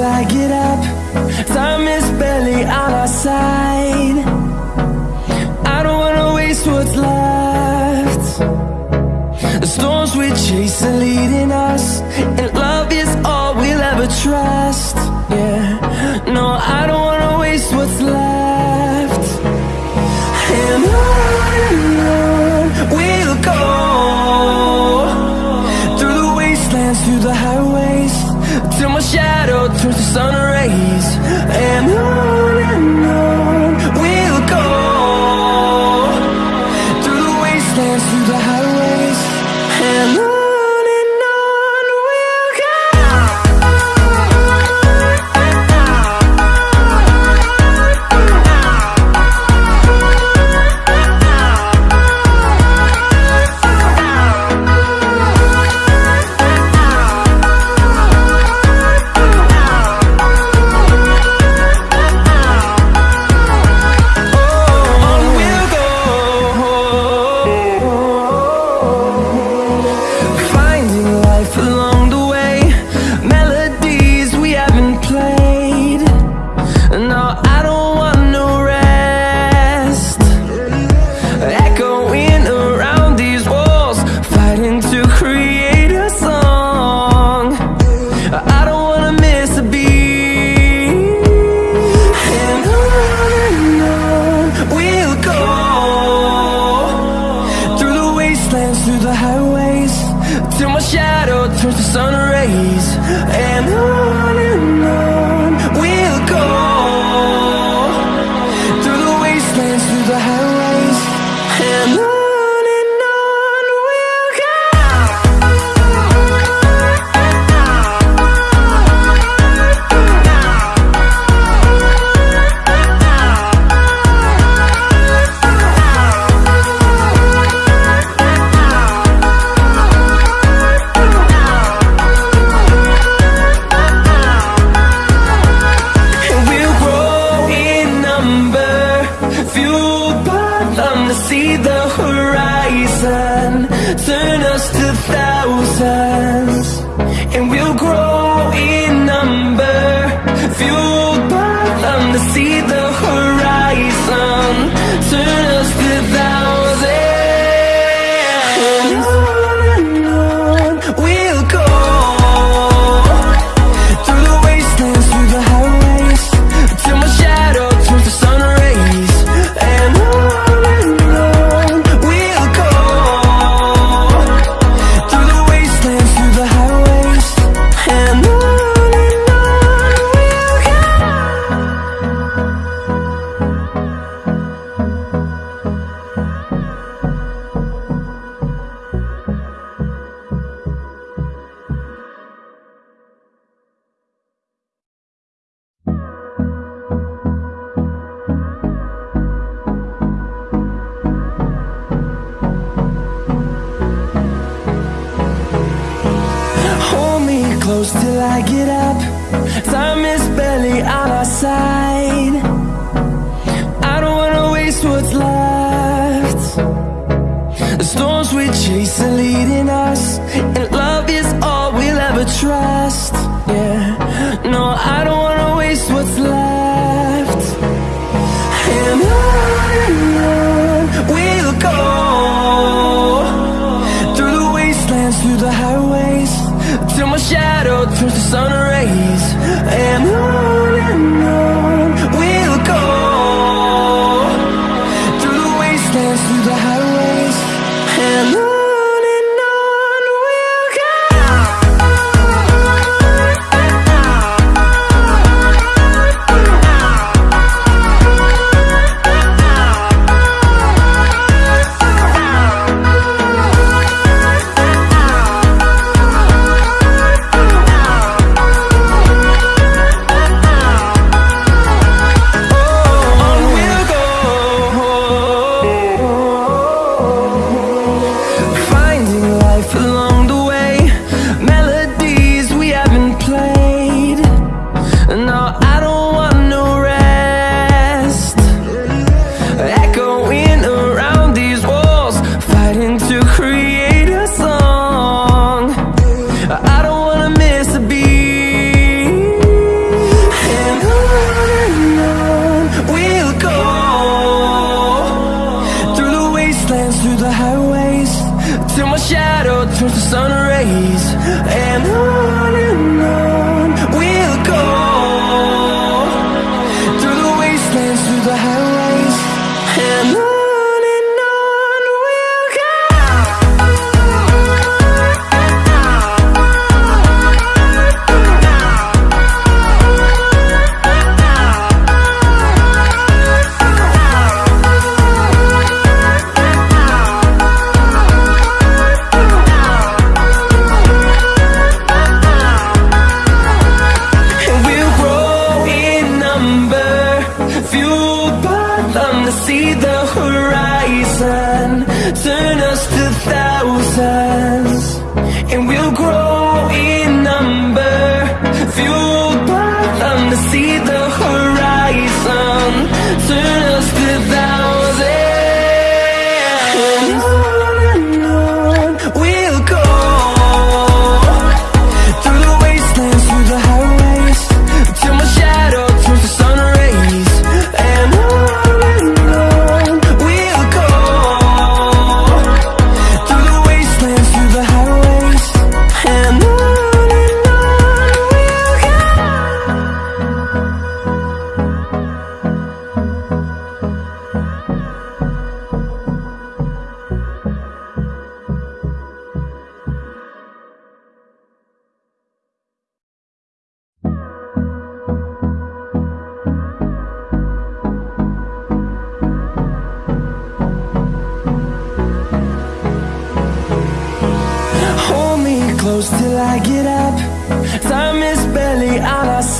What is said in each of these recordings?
till I get up. Time is barely on our side. I don't wanna waste what's left. The storms we chase are leading us And love is all we'll ever trust. Yeah, no, I don't wanna waste what's left. And on we'll go Through the wastelands, through the highway Till my shadow turns to sun rays. And I turn us to thousands, and we'll. close till I get up. Time is barely on our side. I don't wanna waste what's left. The storms we chase are leading us And love is all we'll ever try.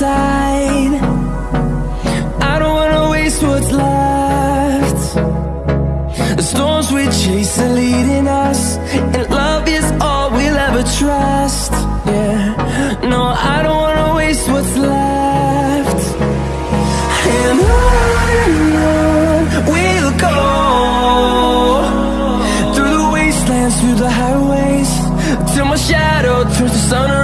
I don't wanna waste what's left. The storms we chase are leading us And love is all we'll ever trust. Yeah, no, I don't wanna waste what's left. And on we'll go Through the wastelands, through the highways Till my shadow turns to sun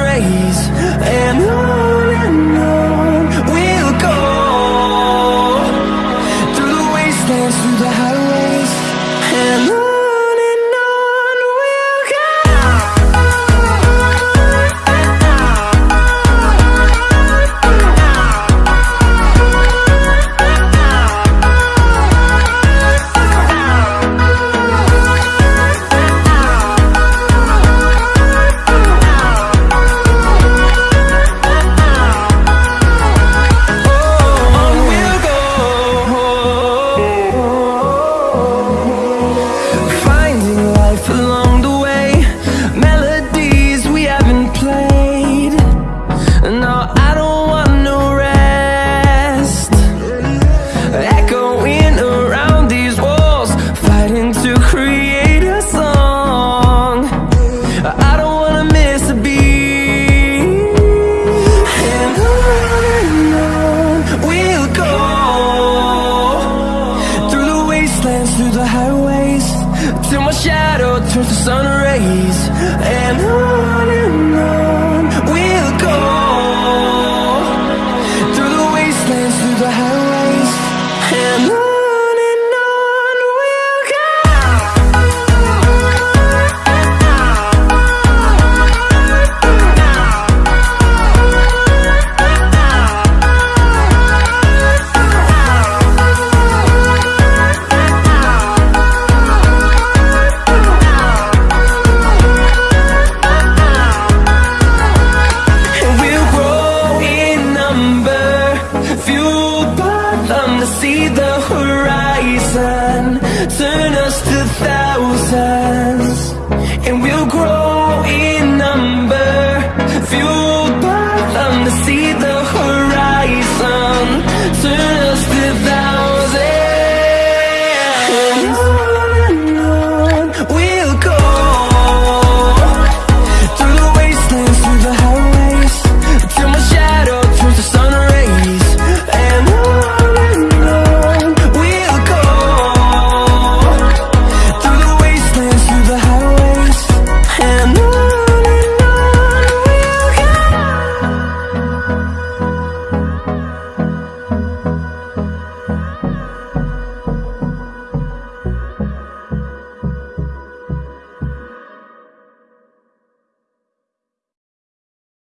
through the highways Till my shadow turns to sun rays. And on and on. to see the horizon. Turn us to thousands And we'll